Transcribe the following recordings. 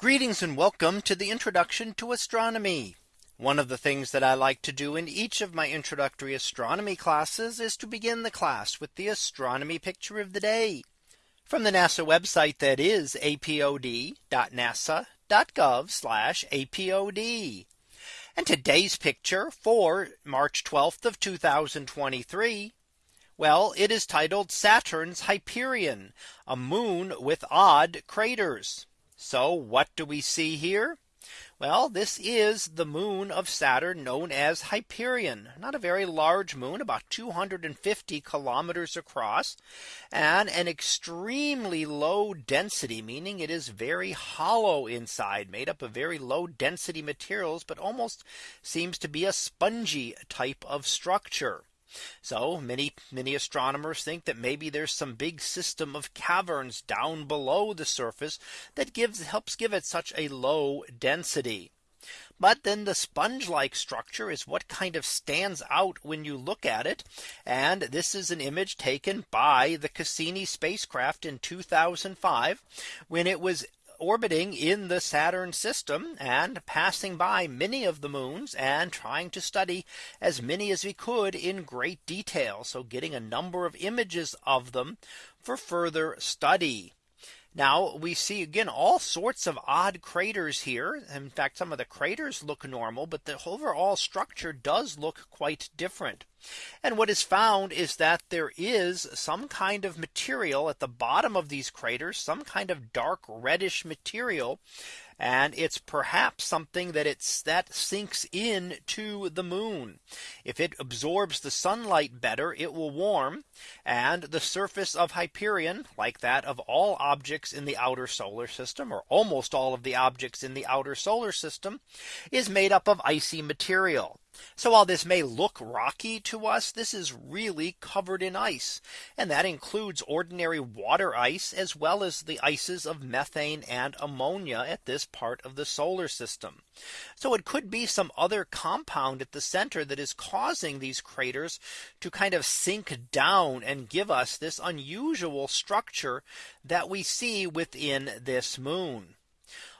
Greetings and welcome to the introduction to astronomy. One of the things that I like to do in each of my introductory astronomy classes is to begin the class with the astronomy picture of the day from the NASA website that is apod.nasa.gov apod. And today's picture for March 12th of 2023. Well, it is titled Saturn's Hyperion, a moon with odd craters. So what do we see here? Well, this is the moon of Saturn known as Hyperion, not a very large moon, about 250 kilometers across, and an extremely low density, meaning it is very hollow inside, made up of very low density materials, but almost seems to be a spongy type of structure. So many many astronomers think that maybe there's some big system of caverns down below the surface that gives helps give it such a low density. But then the sponge like structure is what kind of stands out when you look at it. And this is an image taken by the Cassini spacecraft in 2005 when it was orbiting in the Saturn system and passing by many of the moons and trying to study as many as we could in great detail. So getting a number of images of them for further study. Now we see again all sorts of odd craters here. In fact, some of the craters look normal, but the overall structure does look quite different. And what is found is that there is some kind of material at the bottom of these craters, some kind of dark reddish material and it's perhaps something that it's that sinks in to the moon. If it absorbs the sunlight better, it will warm and the surface of Hyperion like that of all objects in the outer solar system or almost all of the objects in the outer solar system is made up of icy material. So while this may look rocky to us, this is really covered in ice. And that includes ordinary water ice as well as the ices of methane and ammonia at this part of the solar system. So it could be some other compound at the center that is causing these craters to kind of sink down and give us this unusual structure that we see within this moon.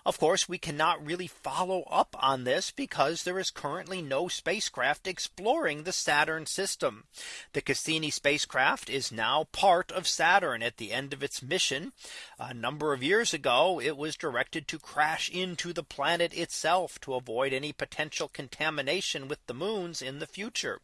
Of course, we cannot really follow up on this because there is currently no spacecraft exploring the Saturn system. The Cassini spacecraft is now part of Saturn at the end of its mission. A number of years ago, it was directed to crash into the planet itself to avoid any potential contamination with the moons in the future.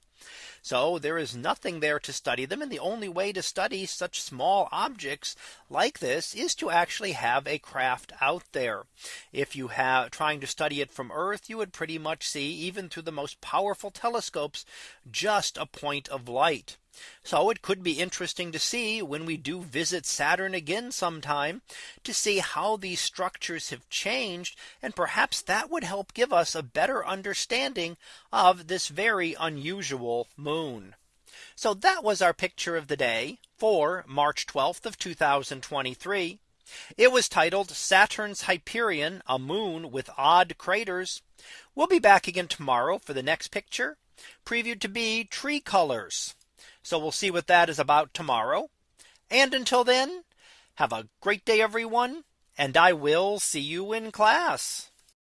So there is nothing there to study them. And the only way to study such small objects like this is to actually have a craft out there. If you have trying to study it from Earth, you would pretty much see even through the most powerful telescopes, just a point of light. So it could be interesting to see when we do visit Saturn again sometime to see how these structures have changed. And perhaps that would help give us a better understanding of this very unusual moon. So that was our picture of the day for March 12th of 2023. It was titled Saturn's Hyperion, a moon with odd craters. We'll be back again tomorrow for the next picture previewed to be tree colors. So we'll see what that is about tomorrow. And until then, have a great day, everyone. And I will see you in class.